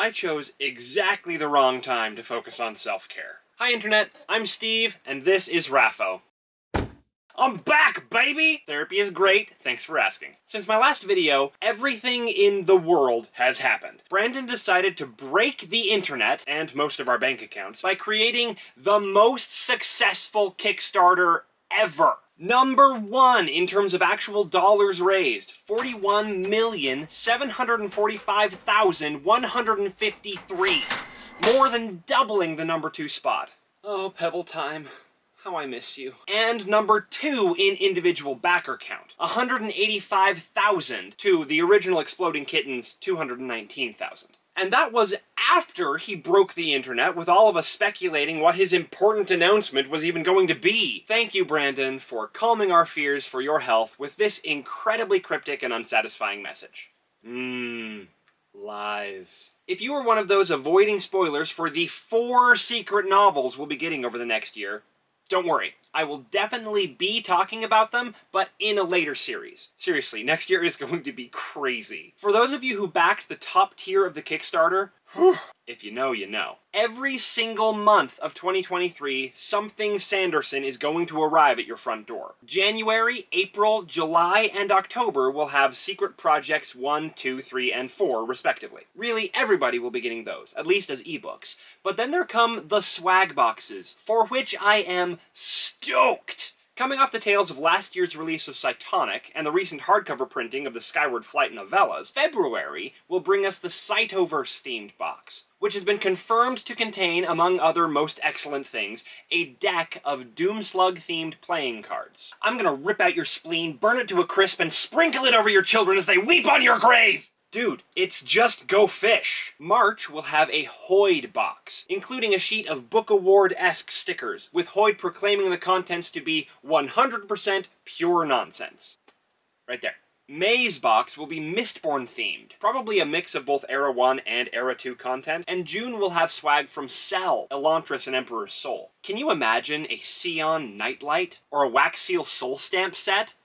I chose exactly the wrong time to focus on self-care. Hi Internet, I'm Steve, and this is Raffo. I'm back, baby! Therapy is great, thanks for asking. Since my last video, everything in the world has happened. Brandon decided to break the internet, and most of our bank accounts, by creating the most successful Kickstarter ever. Number one in terms of actual dollars raised, 41,745,153. More than doubling the number two spot. Oh, Pebble time. How I miss you. And number two in individual backer count, 185,000 to the original Exploding Kittens, 219,000. And that was after he broke the internet with all of us speculating what his important announcement was even going to be. Thank you, Brandon, for calming our fears for your health with this incredibly cryptic and unsatisfying message. Mmm. Lies. If you are one of those avoiding spoilers for the four secret novels we'll be getting over the next year, don't worry, I will definitely be talking about them, but in a later series. Seriously, next year is going to be crazy. For those of you who backed the top tier of the Kickstarter, if you know, you know. Every single month of 2023, something Sanderson is going to arrive at your front door. January, April, July, and October will have Secret Projects 1, 2, 3, and 4, respectively. Really, everybody will be getting those, at least as ebooks. But then there come the swag boxes, for which I am stoked! Coming off the tails of last year's release of Cytonic and the recent hardcover printing of the Skyward Flight novellas, February will bring us the Cytoverse-themed box, which has been confirmed to contain, among other most excellent things, a deck of Doomslug-themed playing cards. I'm gonna rip out your spleen, burn it to a crisp, and sprinkle it over your children as they weep on your grave! Dude, it's just Go Fish! March will have a Hoid box, including a sheet of Book Award-esque stickers, with Hoid proclaiming the contents to be 100% pure nonsense. Right there. May's box will be Mistborn themed, probably a mix of both Era 1 and Era 2 content, and June will have swag from Sel, Elantris, and Emperor's Soul. Can you imagine a Seon Nightlight? Or a Wax Seal Soul Stamp set?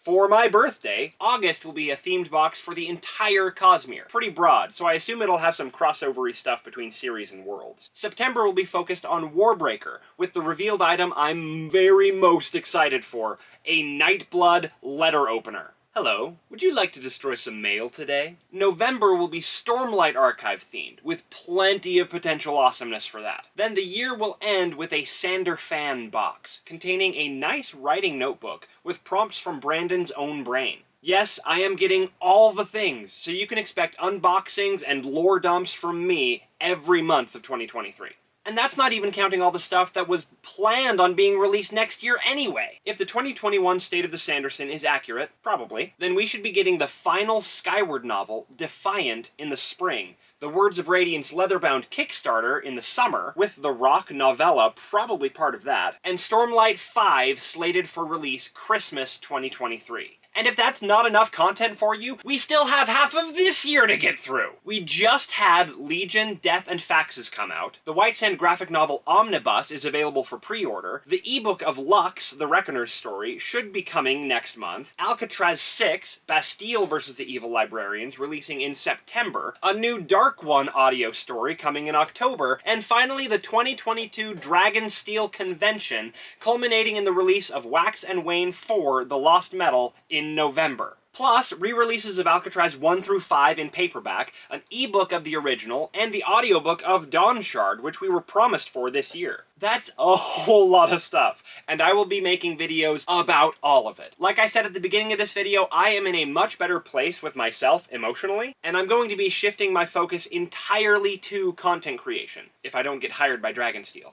for my birthday, August will be a themed box for the entire Cosmere. Pretty broad, so I assume it'll have some crossovery stuff between series and worlds. September will be focused on Warbreaker, with the revealed item I'm very most excited for, a Nightblood letter opener. Hello, would you like to destroy some mail today? November will be Stormlight Archive themed, with plenty of potential awesomeness for that. Then the year will end with a Sanderfan box, containing a nice writing notebook with prompts from Brandon's own brain. Yes, I am getting all the things, so you can expect unboxings and lore dumps from me every month of 2023. And that's not even counting all the stuff that was planned on being released next year anyway. If the 2021 State of the Sanderson is accurate, probably, then we should be getting the final Skyward novel, Defiant, in the spring, the Words of Radiance Leatherbound Kickstarter in the summer, with the Rock novella probably part of that, and Stormlight 5 slated for release Christmas 2023. And if that's not enough content for you, we still have half of this year to get through! We just had Legion, Death, and Faxes come out. The White Sand graphic novel Omnibus is available for pre-order. The ebook of Lux, The Reckoner's story, should be coming next month. Alcatraz 6, Bastille vs. the Evil Librarians, releasing in September. A new Dark One audio story coming in October. And finally, the 2022 Dragonsteel Convention, culminating in the release of Wax and Wayne 4, The Lost Metal, in November. Plus, re-releases of Alcatraz 1 through 5 in paperback, an ebook of the original, and the audiobook of Dawnshard, which we were promised for this year. That's a whole lot of stuff, and I will be making videos about all of it. Like I said at the beginning of this video, I am in a much better place with myself emotionally, and I'm going to be shifting my focus entirely to content creation, if I don't get hired by Dragonsteel.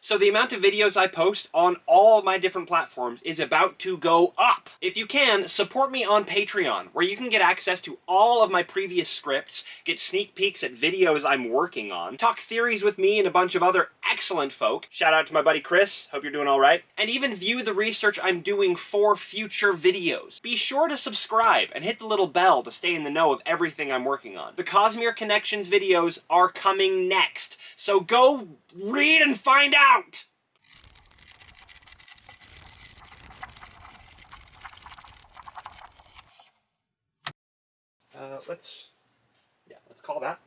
So the amount of videos I post on all my different platforms is about to go up. If you can, support me on Patreon, where you can get access to all of my previous scripts, get sneak peeks at videos I'm working on, talk theories with me and a bunch of other excellent folk, shout out to my buddy Chris, hope you're doing alright, and even view the research I'm doing for future videos. Be sure to subscribe and hit the little bell to stay in the know of everything I'm working on. The Cosmere Connections videos are coming next, so go read and find out! out! Uh, let's, yeah, let's call that.